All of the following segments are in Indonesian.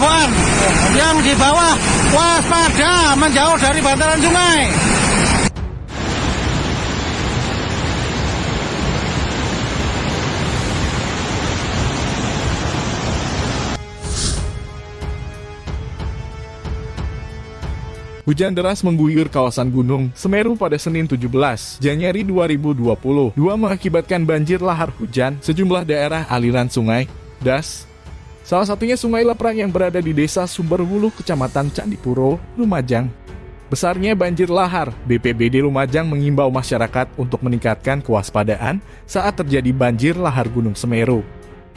Cirebon. Yang di bawah waspada menjauh dari bantaran sungai. Hujan deras mengguyur kawasan Gunung Semeru pada Senin 17 Januari 2020. Dua mengakibatkan banjir lahar hujan sejumlah daerah aliran sungai, das. Salah satunya sungai Leprang yang berada di desa Sumberwulu, Kecamatan Candipuro, Lumajang. Besarnya banjir lahar, BPBD Lumajang mengimbau masyarakat untuk meningkatkan kewaspadaan saat terjadi banjir lahar Gunung Semeru.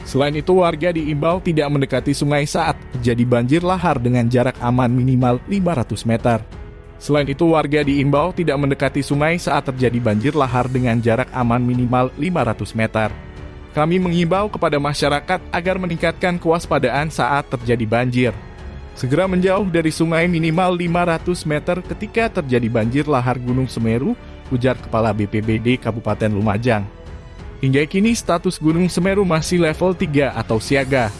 Selain itu, warga diimbau tidak mendekati sungai saat terjadi banjir lahar dengan jarak aman minimal 500 meter. Selain itu, warga diimbau tidak mendekati sungai saat terjadi banjir lahar dengan jarak aman minimal 500 meter. Kami mengimbau kepada masyarakat agar meningkatkan kewaspadaan saat terjadi banjir. Segera menjauh dari sungai minimal 500 meter ketika terjadi banjir lahar Gunung Semeru, ujar Kepala BPBD Kabupaten Lumajang. Hingga kini status Gunung Semeru masih level 3 atau siaga.